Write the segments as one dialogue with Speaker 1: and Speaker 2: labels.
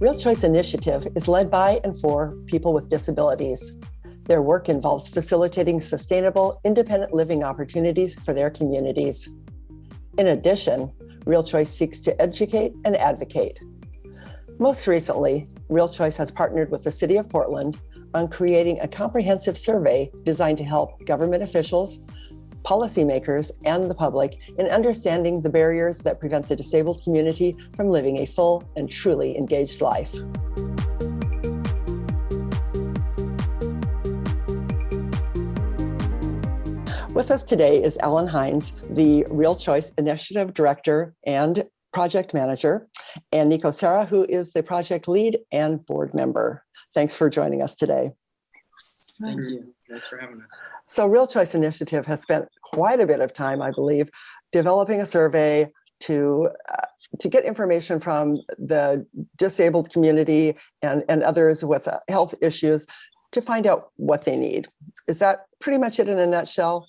Speaker 1: Real Choice Initiative is led by and for people with disabilities. Their work involves facilitating sustainable, independent living opportunities for their communities. In addition, Real Choice seeks to educate and advocate. Most recently, Real Choice has partnered with the City of Portland on creating a comprehensive survey designed to help government officials, policymakers, and the public in understanding the barriers that prevent the disabled community from living a full and truly engaged life. With us today is Ellen Hines, the Real Choice Initiative Director and Project Manager, and Nico Serra, who is the project lead and board member. Thanks for joining us today.
Speaker 2: Thank you. Thanks for having us.
Speaker 1: So Real Choice Initiative has spent quite a bit of time, I believe, developing a survey to uh, to get information from the disabled community and, and others with uh, health issues to find out what they need. Is that pretty much it in a nutshell?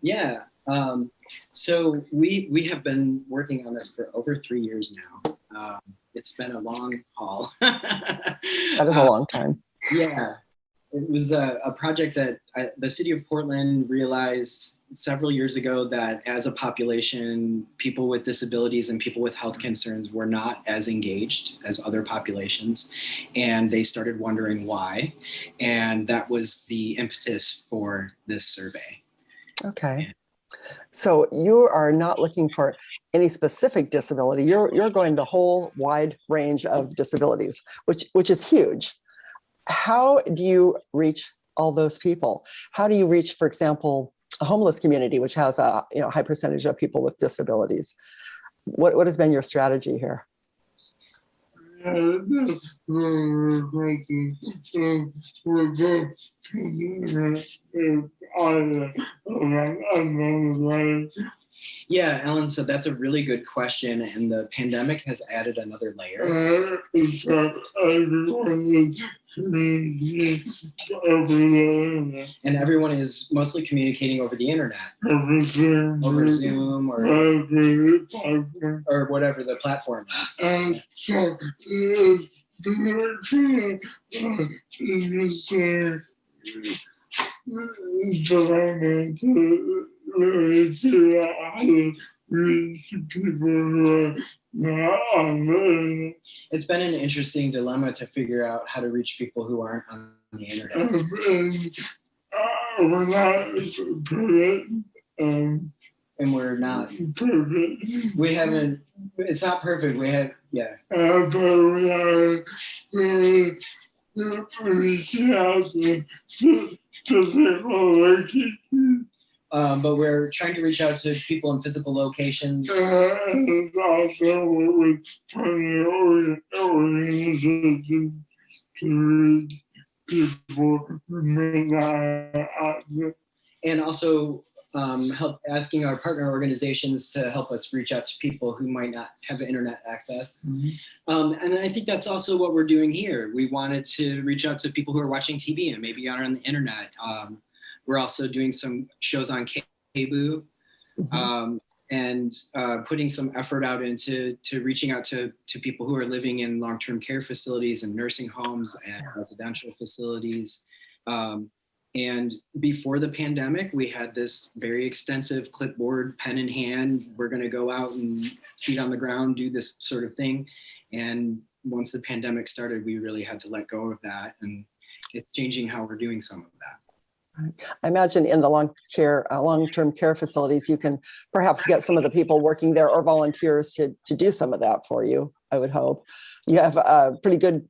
Speaker 2: Yeah. Um, so we we have been working on this for over three years now. Um, it's been a long haul.
Speaker 1: that is a long time.
Speaker 2: Uh, yeah, it was a, a project that I, the city of Portland realized several years ago that as a population, people with disabilities and people with health concerns were not as engaged as other populations. And they started wondering why. And that was the impetus for this survey.
Speaker 1: Okay. So you are not looking for any specific disability. You're you're going the whole wide range of disabilities, which which is huge. How do you reach all those people? How do you reach, for example, a homeless community, which has a you know high percentage of people with disabilities? What what has been your strategy here?
Speaker 2: Yeah, Ellen, so that's a really good question. And the pandemic has added another layer. And everyone is mostly communicating over the internet. Over Zoom or, or whatever the platform is. It's been an interesting dilemma to figure out how to reach people who aren't on the internet.
Speaker 3: And, we're not perfect.
Speaker 2: We haven't. It's not perfect. We have. Yeah.
Speaker 3: But we are. Uh,
Speaker 2: um, but we're trying to reach out to people in physical locations.
Speaker 3: Uh, and also with organizations to reach people who may not access.
Speaker 2: And also um, help asking our partner organizations to help us reach out to people who might not have internet access. Mm -hmm. um, and I think that's also what we're doing here. We wanted to reach out to people who are watching TV and maybe aren't on the internet. Um, we're also doing some shows on KBOO mm-hmm. um, and uh, putting some effort out into to reaching out to, to people who are living in long-term care facilities and nursing homes and residential facilities. Um, and before the pandemic, we had this very extensive clipboard, pen in hand. We're going to go out and feet on the ground, do this sort of thing. And once the pandemic started, we really had to let go of that. And it's changing how we're doing some of that.
Speaker 1: I imagine in the long care, uh, long-term care facilities, you can perhaps get some of the people working there or volunteers to, to do some of that for you, I would hope. You have a pretty good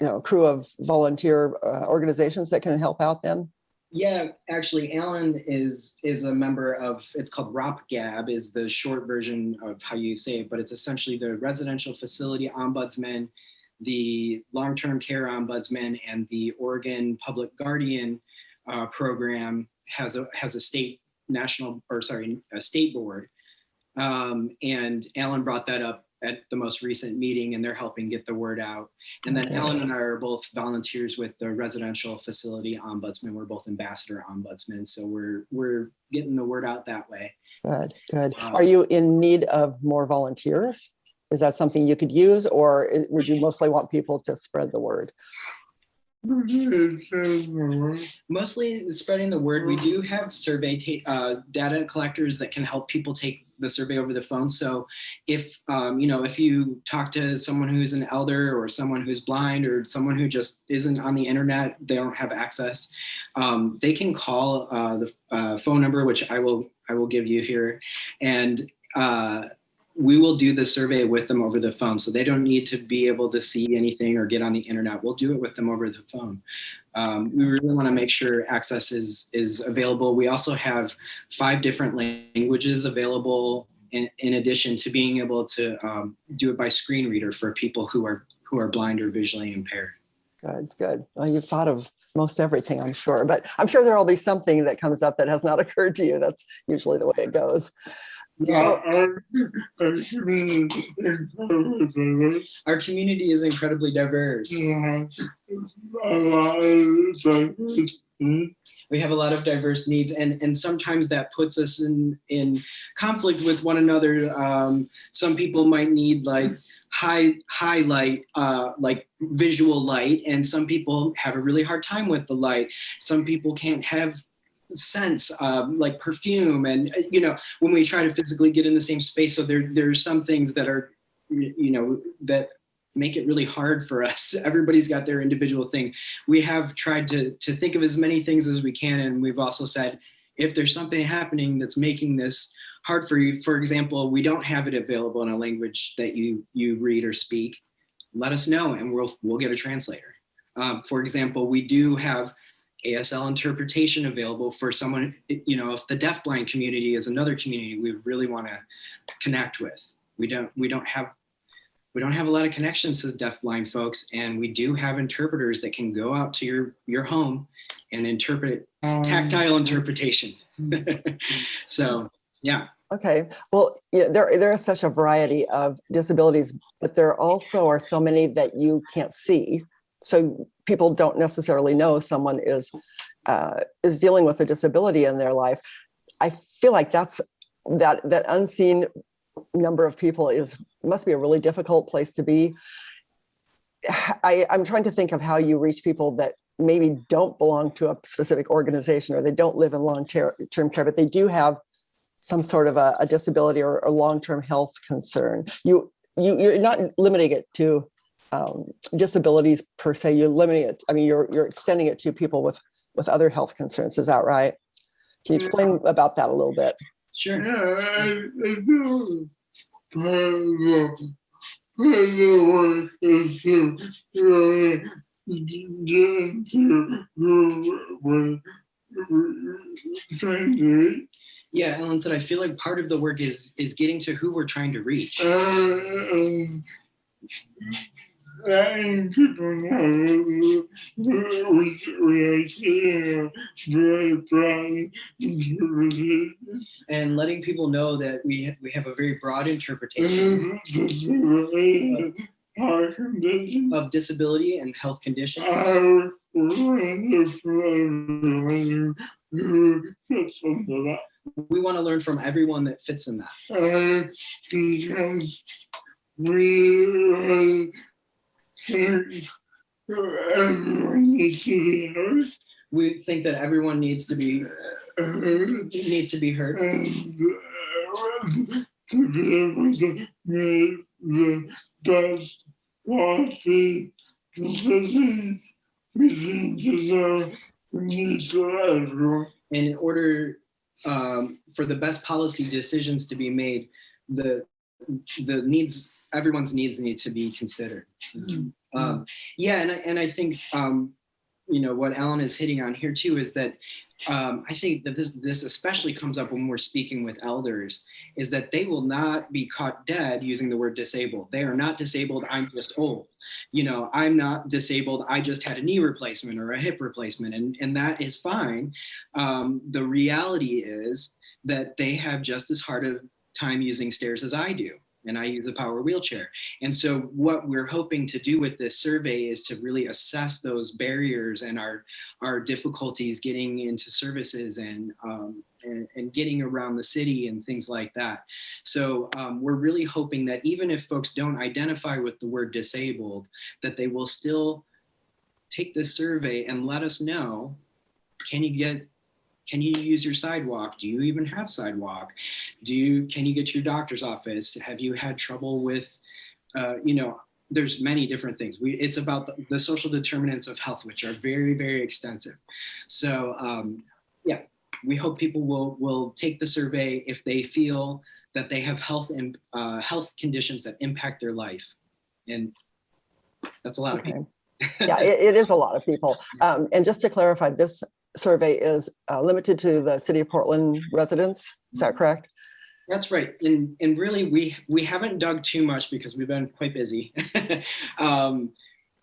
Speaker 1: you know, crew of volunteer uh, organizations that can help out then?
Speaker 2: Yeah, actually, Alan is is a member of, it's called ROPGAB, is the short version of how you say it, but it's essentially the Residential Facility Ombudsman, the Long-Term Care Ombudsman, and the Oregon Public Guardian uh, program has a has a state national or sorry a state board, um, and Alan brought that up at the most recent meeting and they're helping get the word out. And then
Speaker 1: Okay.
Speaker 2: Ellen and I are both volunteers with the residential facility ombudsman. We're both ambassador ombudsmen. So we're, we're getting the word out that way.
Speaker 1: Good, good.
Speaker 2: Um,
Speaker 1: Are you in need of more volunteers? Is that something you could use, or would you mostly want people to spread the word?
Speaker 2: Mostly spreading the word. We do have survey uh, data collectors that can help people take the survey over the phone. So if, um, you know, if you talk to someone who's an elder or someone who's blind or someone who just isn't on the internet, they don't have access, um, they can call uh, the uh, phone number, which I will, I will give you here. And uh, we will do the survey with them over the phone. So they don't need to be able to see anything or get on the internet. We'll do it with them over the phone. Um, we really want to make sure access is, is available. We also have five different languages available in, in addition to being able to um, do it by screen reader for people who are, who are blind or visually impaired.
Speaker 1: Good, good. Well, you've thought of most everything, I'm sure, but I'm sure there'll be something that comes up that has not occurred to you. That's usually the way it goes. So,
Speaker 2: Our community is incredibly diverse. we have a lot of diverse needs and and sometimes that puts us in in conflict with one another um, some people might need like high highlight uh, like visual light and some people have a really hard time with the light some people can't have sense um, like perfume and uh, you know when we try to physically get in the same space so there there's some things that are you know that make it really hard for us everybody's got their individual thing we have tried to, to think of as many things as we can. And we've also said, if there's something happening that's making this hard for you, for example, we don't have it available in a language that you, you read or speak, let us know and we'll, we'll get a translator. Um, for example, we do have ASL interpretation available for someone, you know, if the deafblind community is another community we really want to connect with. We don't, we don't have we don't have a lot of connections to the deafblind folks and we do have interpreters that can go out to your your home and interpret um, tactile interpretation so yeah
Speaker 1: okay. Well, yeah, there, there is such a variety of disabilities, but there also are so many that you can't see. So people don't necessarily know someone is, uh, is dealing with a disability in their life. I feel like that's, that, that unseen number of people is, must be a really difficult place to be. I, I'm trying to think of how you reach people that maybe don't belong to a specific organization or they don't live in long-term care, but they do have some sort of a, a disability or a long-term health concern. You, you, you're not limiting it to um, disabilities per se. You're limiting it. I mean, you're you're extending it to people with with other health concerns. Is that right? Can you explain about that a little bit?
Speaker 2: sure yeah ellen said i feel like part of the work is is getting to who we're trying to reach
Speaker 3: letting people know very broad
Speaker 2: and letting people know that we we have a very broad interpretation
Speaker 3: and disability,
Speaker 2: of disability and health conditions. We want to learn from everyone that fits in that.
Speaker 3: Uh, because we heard.
Speaker 2: we think that everyone needs to be
Speaker 3: Uh,
Speaker 2: needs to be heard
Speaker 3: to be able to make the best decisions
Speaker 2: and in order um, for the best policy decisions to be made the the needs everyone's needs need to be considered um, yeah and I, and I think um, you know what alan is hitting on here too is that um, i think that this this especially comes up when we're speaking with elders is that they will not be caught dead using the word disabled. They are not disabled i'm just old. You know i'm not disabled i just had a knee replacement or a hip replacement and and that is fine. Um, the reality is that they have just as hard a time using stairs as i do and I use a power wheelchair. And so what we're hoping to do with this survey is to really assess those barriers and our, our difficulties getting into services and, um, and, and getting around the city and things like that. So um, we're really hoping that even if folks don't identify with the word disabled, that they will still take this survey and let us know, can you get can you use your sidewalk? Do you even have sidewalk? Do you, can you get to your doctor's office? Have you had trouble with, uh, you know, there's many different things. We, it's about the, the, social determinants of health, which are very, very extensive. So um, yeah, we hope people will, will take the survey if they feel that they have health and uh, health conditions that impact their life. And that's a lot
Speaker 1: Okay.
Speaker 2: of people.
Speaker 1: Yeah, it, it is a lot of people. Um, and just to clarify, this survey is uh, limited to the city of Portland residents. Is that correct?
Speaker 2: That's right. And, and really, we, we haven't dug too much because we've been quite busy. um,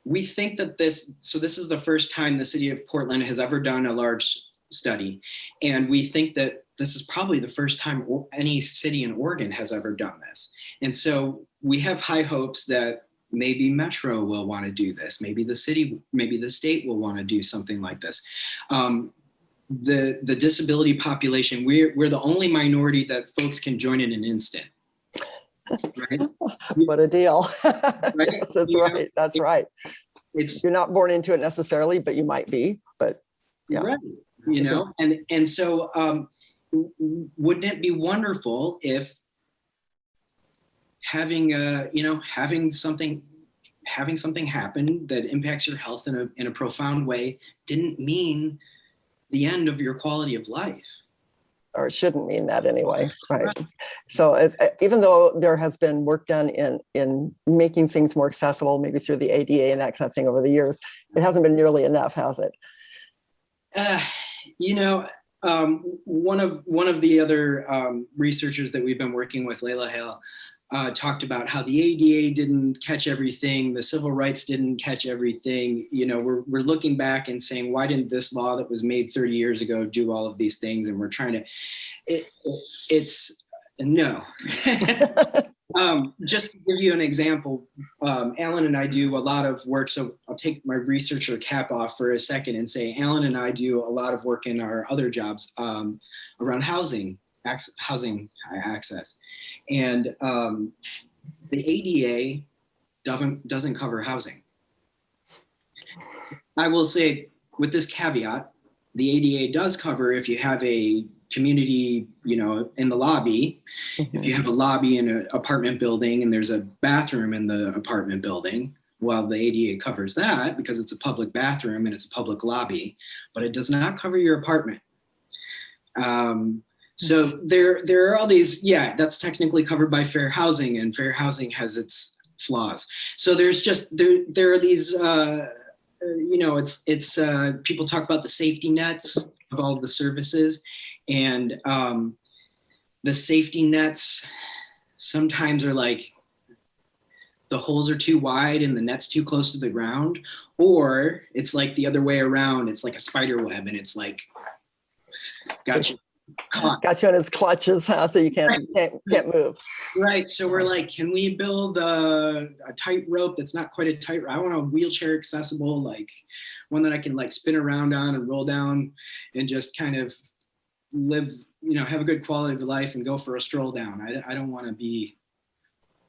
Speaker 2: we think that this, so this is the first time the city of Portland has ever done a large study. And we think that this is probably the first time any city in Oregon has ever done this. And so we have high hopes that maybe Metro will want to do this. Maybe the city, maybe the state will want to do something like this. Um, the, the disability population, we're, we're the only minority that folks can join in an instant. Right?
Speaker 1: What a deal. Yes, that's
Speaker 2: Yeah.
Speaker 1: right. That's right.
Speaker 2: It's
Speaker 1: You're not born into it necessarily, but you might be, but Yeah.
Speaker 2: right, you know, and, and so um, wouldn't it be wonderful if having a, you know, having something, having something happen that impacts your health in a, in a profound way didn't mean the end of your quality of life.
Speaker 1: or shouldn't mean that anyway, right? So as, uh, even though there has been work done in, in making things more accessible, maybe through the ADA and that kind of thing over the years, it hasn't been nearly enough, has it?
Speaker 2: Uh, you know, um, one of one of the other um, researchers that we've been working with, Layla Hale, uh, talked about how the ADA didn't catch everything, the civil rights didn't catch everything. You know, we're we're looking back and saying, why didn't this law that was made 30 years ago do all of these things? And we're trying to, it, it's no. um, just to give you an example, um, Alan and I do a lot of work. So I'll take my researcher cap off for a second and say, Alan and I do a lot of work in our other jobs um, around housing, housing access. And um, the ADA doesn't, doesn't cover housing. I will say with this caveat, the ADA does cover if you have a community, you know, in the lobby, if you have a lobby in an apartment building and there's a bathroom in the apartment building, well, the ADA covers that because it's a public bathroom and it's a public lobby, but it does not cover your apartment. Um, so there, there are all these, yeah, that's technically covered by fair housing and fair housing has its flaws. So there's just, there, there are these, uh, uh, you know, it's, it's, uh, people talk about the safety nets of all the services and um, the safety nets sometimes are like the holes are too wide and the net's too close to the ground or it's like the other way around. It's like a spider web and it's like got you caught
Speaker 1: Got you in his clutches, huh? So you can't, can't, can't move.
Speaker 2: right so we're like can we build a, a tight rope that's not quite a tight i want a wheelchair accessible like one that i can like spin around on and roll down and just kind of live you know have a good quality of life and go for a stroll down i, I don't want to be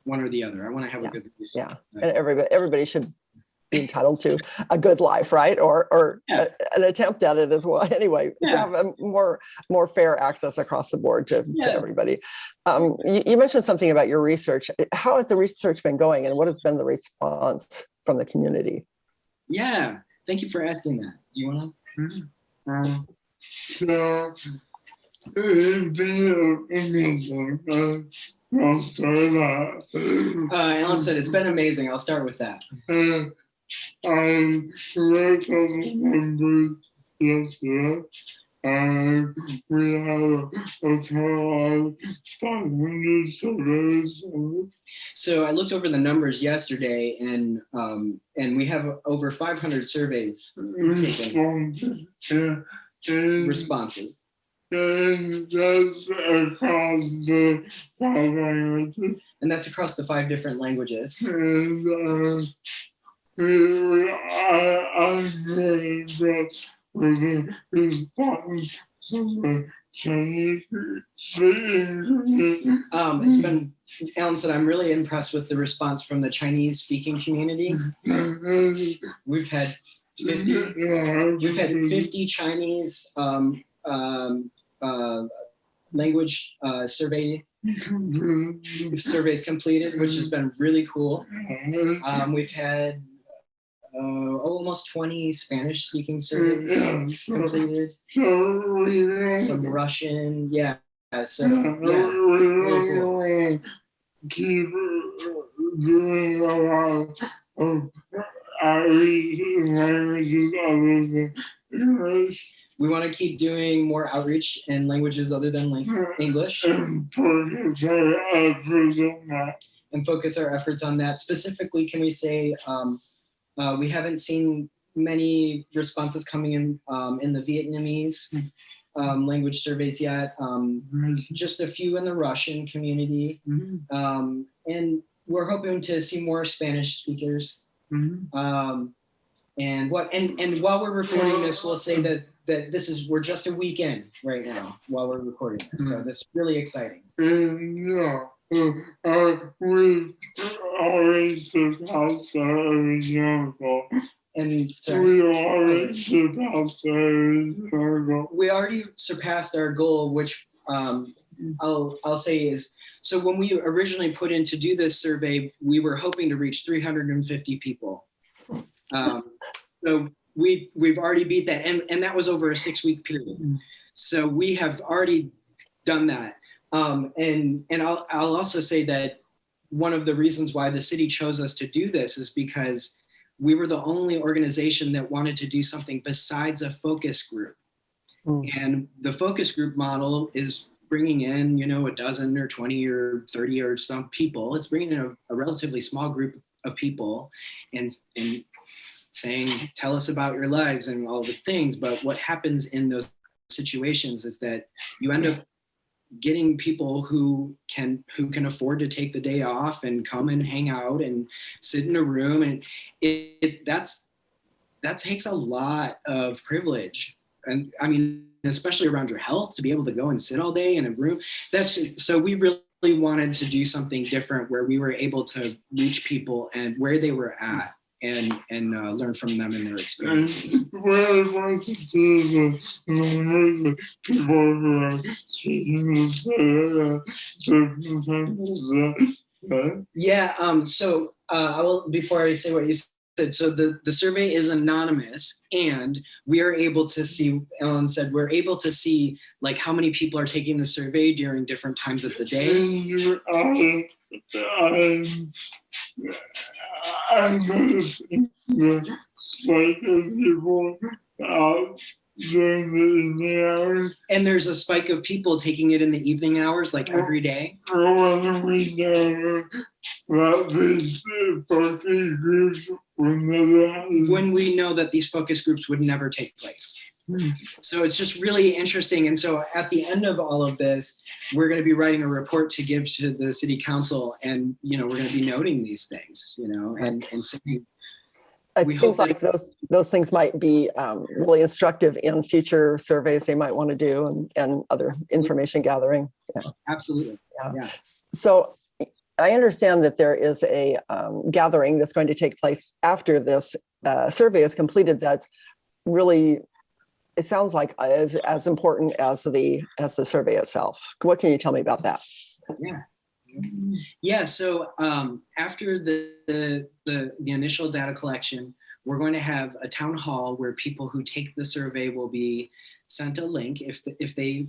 Speaker 2: one or the other i want to have
Speaker 1: Yeah,
Speaker 2: a good
Speaker 1: yeah. And everybody, everybody should be entitled to a good life, right? Or, or
Speaker 2: Yeah.
Speaker 1: a- an attempt at it as well. Anyway, to have a more, more fair access across the board to,
Speaker 2: Yeah.
Speaker 1: to everybody. Um, you, you mentioned something about your research. How has the research been going and what has been the response from the community?
Speaker 2: yeah thank you for asking that you want to um,
Speaker 3: So, it's been amazing. Uh, I'll say that.
Speaker 2: uh, alan said it's been amazing i'll start with that
Speaker 3: Read all the numbers yesterday. And we have a total of 500 surveys.
Speaker 2: so i looked over the numbers yesterday and um, and we have over 500 surveys
Speaker 3: Responses. Yeah. And
Speaker 2: responses
Speaker 3: And that's across the five languages.
Speaker 2: And that's across the five different languages.
Speaker 3: And uh, I, I'm very impressed with the response from the Chinese community.
Speaker 2: Um, it's been, Alan said, I'm really impressed with the response from the Chinese speaking community. We've had 50,
Speaker 3: Yeah,
Speaker 2: we've had 50 Chinese um, um, uh, language uh, survey surveys completed, which has been really cool. Um, we've had uh, almost 20 Spanish speaking surveys completed,
Speaker 3: so we don't-
Speaker 2: some Russian, yeah. So,
Speaker 3: Yeah, we wanna keep doing a lot of outreach languages other than English
Speaker 2: we want to keep doing more outreach in languages other than like English.
Speaker 3: And focus our efforts on that.
Speaker 2: and focus our efforts on that. Specifically, can we say um, uh, we haven't seen many responses coming in um, in the Vietnamese um, language surveys yet. Um, just a few in the Russian community, um, and we're hoping to see more Spanish speakers. Um, and what and and while we're recording this, we'll say that that this is we're just a week in right now while we're recording this. So this is really exciting.
Speaker 3: Yeah, uh, we always surpassed our example.
Speaker 2: And so
Speaker 3: We always surpassed our example.
Speaker 2: we already surpassed our goal, which um, I'll I'll say is so when we originally put in to do this survey, we were hoping to reach 350 people. Um, so we we've already beat that, and and that was over a six week period. So we have already done that, um, and and I'll I'll also say that one of the reasons why the city chose us to do this is because we were the only organization that wanted to do something besides a focus group.
Speaker 1: Mm.
Speaker 2: And the focus group model is bringing in, you know, a dozen or 20 or 30 or some people. It's bringing in a, a relatively small group of people and, and saying, tell us about your lives and all the things. But what happens in those situations is that you end up getting people who can who can afford to take the day off and come and hang out and sit in a room. And it, it that's that takes a lot of privilege. And i mean especially around your health to be able to go and sit all day in a room. That's so we really wanted to do something different where we were able to reach people and where they were at and and uh, learn from them and their experiences.
Speaker 3: What I want to see is the numbers of people who are speaking the circumstances that.
Speaker 2: Yeah, um, so uh, I will, before I say what you said, so the, the survey is anonymous and we are able to see, Ellen said, we're able to see like how many people are taking the survey during different times of the day.
Speaker 3: And I, I'm, I'm noticing the spike people out during the evening hours.
Speaker 2: And there's a spike of people taking it in the evening hours, like every day.
Speaker 3: Or when we know that these focus groups will never happen.
Speaker 2: When we know that these focus groups would never take place. So it's just really interesting. And so at the end of all of this, we're going to be writing a report to give to the city council and, you know, we're going to be noting these things, you know, and, and saying,
Speaker 1: It
Speaker 2: We
Speaker 1: seems
Speaker 2: hope
Speaker 1: like those, those things might be um, really instructive in future surveys they might want to do and, and other information gathering. Yeah.
Speaker 2: absolutely. Yeah.
Speaker 1: So I understand that there is a um, gathering that's going to take place after this uh, survey is completed that's really, it sounds like as, as important as the, as the survey itself. What can you tell me about that?
Speaker 2: Yeah. Yeah, so um, after the, the, the, the initial data collection, we're going to have a town hall where people who take the survey will be sent a link if, if they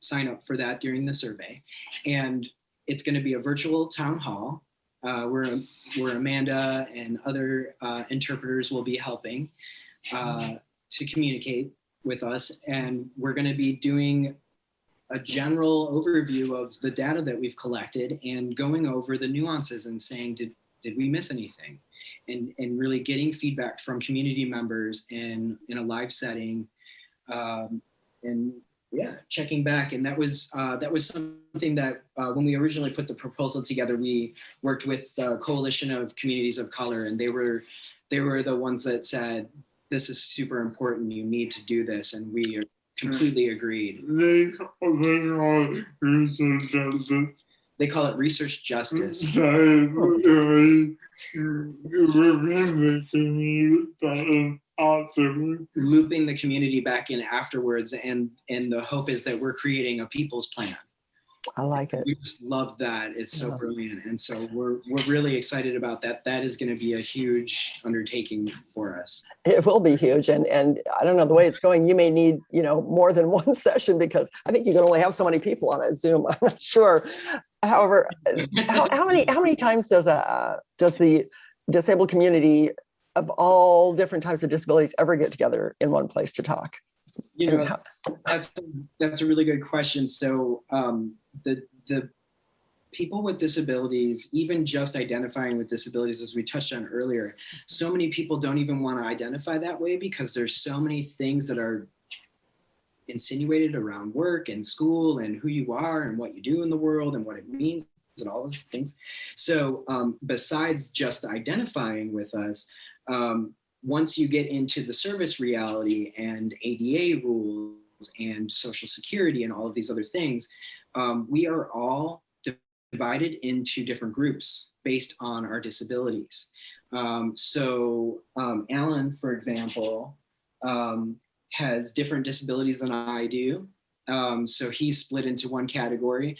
Speaker 2: sign up for that during the survey. And it's going to be a virtual town hall uh, where, where Amanda and other uh, interpreters will be helping uh, to communicate with us. And we're going to be doing a general overview of the data that we've collected and going over the nuances and saying, did, did we miss anything? And, and really getting feedback from community members in, in a live setting um, and yeah, checking back, and that was uh, that was something that uh, when we originally put the proposal together, we worked with the Coalition of Communities of Color, and they were they were the ones that said this is super important. You need to do this, and we completely agreed.
Speaker 3: They call they call research justice.
Speaker 2: They call it research justice.
Speaker 3: Sorry, really, within the community, that is awesome.
Speaker 2: looping the community back in afterwards and and the hope is that we're creating a people's plan
Speaker 1: I like it.
Speaker 2: we just love that it's so
Speaker 1: Yeah.
Speaker 2: brilliant and so we're we're really excited about that that is going to be a huge undertaking for us
Speaker 1: It will be huge. And, and I don't know, the way it's going, you may need, you know, more than one session because I think you can only have so many people on a Zoom. I'm not sure. However, how, how many, how many times does a, uh, does the disabled community of all different types of disabilities ever get together in one place to talk?
Speaker 2: you know
Speaker 1: how-
Speaker 2: that's that's a really good question so um the the people with disabilities even just identifying with disabilities as we touched on earlier so many people don't even want to identify that way because there's so many things that are insinuated around work and school and who you are and what you do in the world and what it means and all those things so um, besides just identifying with us um, once you get into the service reality and ADA rules and social security and all of these other things, um, we are all divided into different groups based on our disabilities. Um, so um, Alan, for example, um, has different disabilities than I do. Um, so he's split into one category.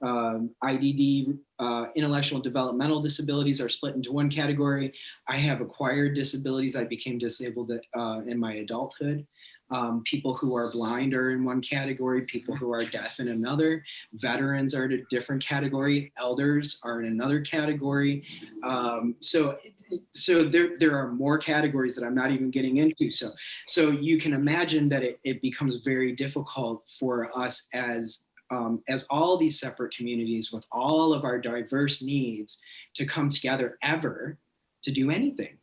Speaker 2: Um, IDD, uh, intellectual developmental disabilities are split into one category. I have acquired disabilities. I became disabled uh, in my adulthood. Um, people who are blind are in one category, people who are deaf in another, veterans are in a different category, elders are in another category. Um, so, so there, there are more categories that I'm not even getting into. So, so you can imagine that it, it becomes very difficult for us as um, as all these separate communities with all of our diverse needs to come together ever to do anything.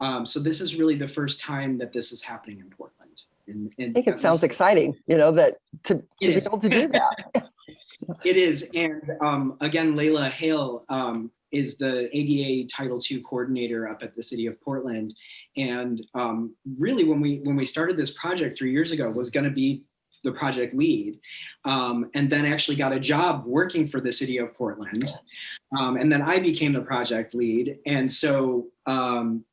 Speaker 2: Um, so this is really the first time that this is happening in Portland. And, and
Speaker 1: I think it sounds exciting, you know, that to, to be
Speaker 2: is.
Speaker 1: able to do that.
Speaker 2: It is, and um, again, Layla Hale um, is the ADA Title II coordinator up at the City of Portland, and um, really, when we when we started this project three years ago, was going to be the project lead, um, and then actually got a job working for the City of Portland, um, and then I became the project lead, and so. Um,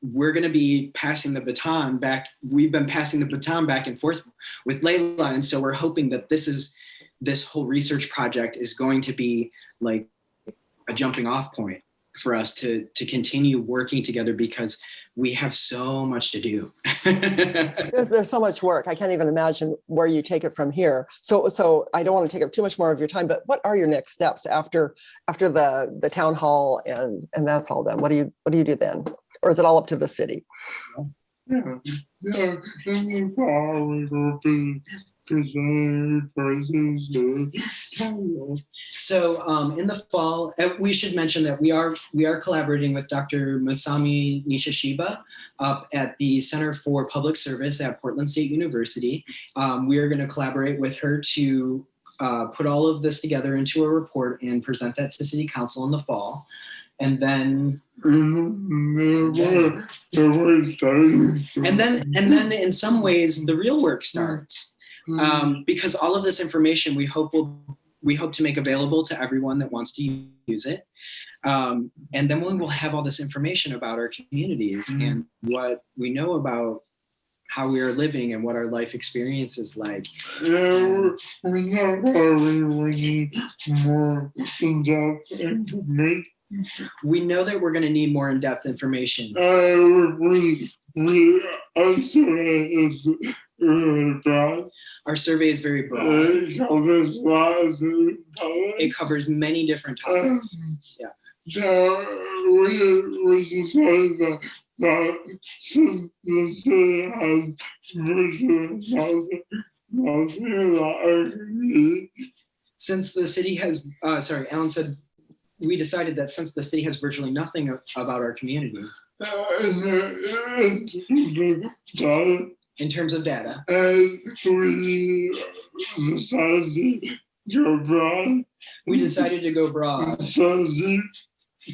Speaker 2: we're going to be passing the baton back. We've been passing the baton back and forth with Layla, and so we're hoping that this is this whole research project is going to be like a jumping off point for us to to continue working together because we have so much to do.
Speaker 1: There's, there's so much work. I can't even imagine where you take it from here. So, so I don't want to take up too much more of your time, but what are your next steps after, after the, the town hall and, and that's all done? What do you, what do you do then? Or is it all up to the city?
Speaker 3: Yeah, yeah, in the fall, will be presenting versus the
Speaker 2: so um, in the fall, uh, we should mention that we are we are collaborating with Dr. Masami Nishishiba up at the Center for Public Service at Portland State University. Um, we are going to collaborate with her to uh, put all of this together into a report and present that to City Council in the fall. And then
Speaker 3: And the work, the work starting.
Speaker 2: and then and then in some ways the real work starts um, because all of this information we hope will we hope to make available to everyone that wants to use it um, and then we will have all this information about our communities
Speaker 3: Mhm.
Speaker 2: and what we know about how we are living and what our life experience is like
Speaker 3: Yeah, we know why we would need more in-depth information.
Speaker 2: we know that we're going to need more in-depth information
Speaker 3: Uh, we, we, also bad.
Speaker 2: Our survey is very broad
Speaker 3: It covers lots of colors.
Speaker 2: it covers many different topics Yeah.
Speaker 3: So we, we decided that, that since the city has virtual housing, housing that I need,
Speaker 2: since the city has uh, sorry alan said we decided that since the city has virtually nothing about our community
Speaker 3: uh, and, and, that
Speaker 2: in terms of data.
Speaker 3: and we decided to go broad,
Speaker 2: We decided to go broad
Speaker 3: so deep,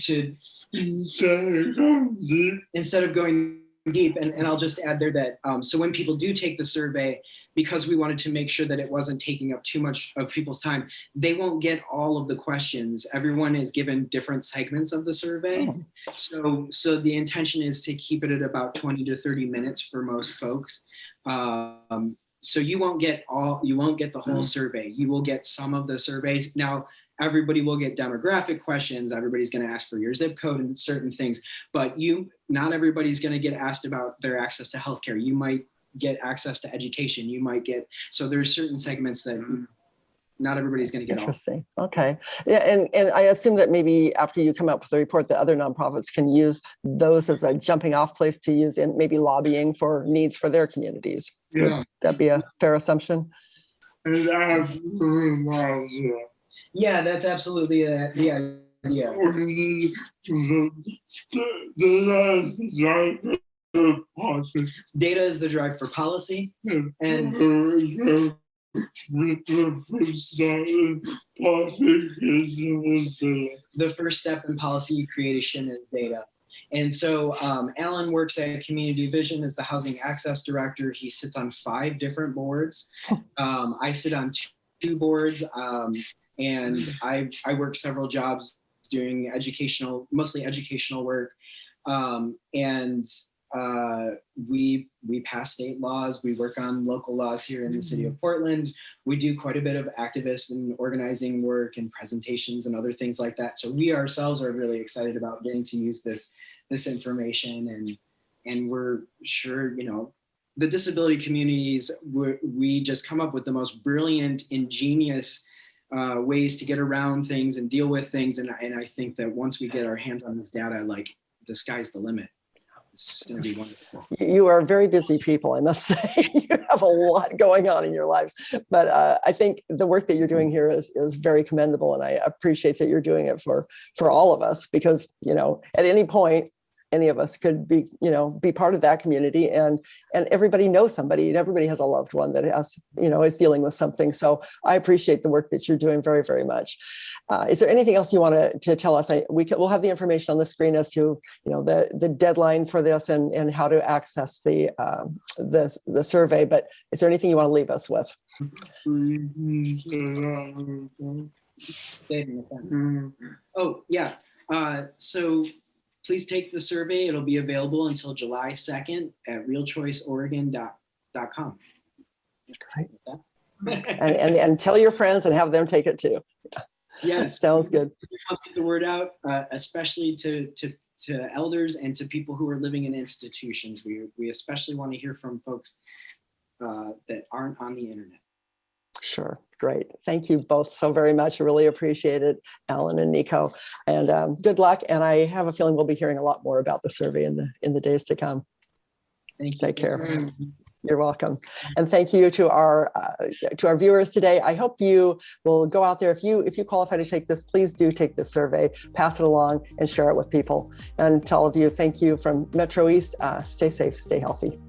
Speaker 2: to
Speaker 3: instead of going deep.
Speaker 2: instead of going deep and, and i'll just add there that um, so when people do take the survey because we wanted to make sure that it wasn't taking up too much of people's time they won't get all of the questions. Everyone is given different segments of the survey.
Speaker 1: Oh.
Speaker 2: so so the intention is to keep it at about 20 to 30 minutes for most folks. Um, so you won't get all you won't get the whole survey. You will get some of the surveys. Now everybody will get demographic questions everybody's going to ask for your zip code and certain things but you not everybody's going to get asked about their access to healthcare you might get access to education you might get so there's certain segments that not everybody's going to get all
Speaker 1: Interesting. Okay. Yeah, and, and I assume that maybe after you come up with the report, that other nonprofits can use those as a jumping off place to use in maybe lobbying for needs for their communities. Would
Speaker 3: Yeah,
Speaker 1: that be a fair assumption?
Speaker 3: and I have realized that
Speaker 2: yeah that's absolutely a, the idea
Speaker 3: we need to, the, the last drive the policy.
Speaker 2: data is the drive for policy and
Speaker 3: the first step in policy creation is the
Speaker 2: the first step in policy creation is data. And so um, Alan works at Community Vision as the Housing Access Director. He sits on five different boards. Um, I sit on two, two boards, um, and I, I work several jobs doing educational, mostly educational work. Um, and uh, we we pass state laws. We work on local laws here in the city of Portland we do quite a bit of activist and organizing work and presentations and other things like that. So we ourselves are really excited about getting to use this this information and and we're sure you know the disability communities we we just come up with the most brilliant ingenious uh, ways to get around things and deal with things and, and I think that once we get our hands on this data like the sky's the limit it's going to be wonderful
Speaker 1: You are very busy people, I must say. You have a lot going on in your lives. But uh, I think the work that you're doing here is, is very commendable. And I appreciate that you're doing it for, for all of us because, you know, at any point, any of us could be, you know, be part of that community and and everybody knows somebody and everybody has a loved one that has, you know, is dealing with something. So I appreciate the work that you're doing very, very much. Uh, is there anything else you want to, to tell us? I, we can, we'll have the information on the screen as to, you know, the, the deadline for this and, and how to access the, um, the, the survey. But is there anything you want to leave us with?
Speaker 2: Say it in the front. Oh, yeah. Uh, so please take the survey. It'll be available until July 2nd at realchoiceoregon.com.
Speaker 1: Great. And, and, and tell your friends and have them take it too.
Speaker 2: yes.
Speaker 1: Sounds good.
Speaker 2: Get the word out, uh, especially to, to, to elders and to people who are living in institutions. We, we especially want to hear from folks uh, that aren't on the internet.
Speaker 1: Sure. Great. Thank you both so very much. I really appreciate it, Alan and Nico. And um, good luck. And I have a feeling we'll be hearing a lot more about the survey in the in the days to come.
Speaker 2: Thank you.
Speaker 1: Take care.
Speaker 2: Very much.
Speaker 1: You're welcome. And thank you to our uh, to our viewers today. I hope you will go out there. If you if you qualify to take this, please do take this survey, pass it along and share it with people. And to all of you, thank you from Metro East. Uh, stay safe, stay healthy.